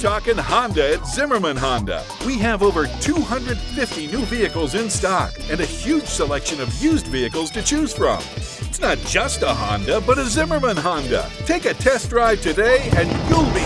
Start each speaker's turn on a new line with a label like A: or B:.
A: talking Honda at Zimmerman Honda. We have over 250 new vehicles in stock and a huge selection of used vehicles to choose from. It's not just a Honda, but a Zimmerman Honda. Take a test drive today and you'll be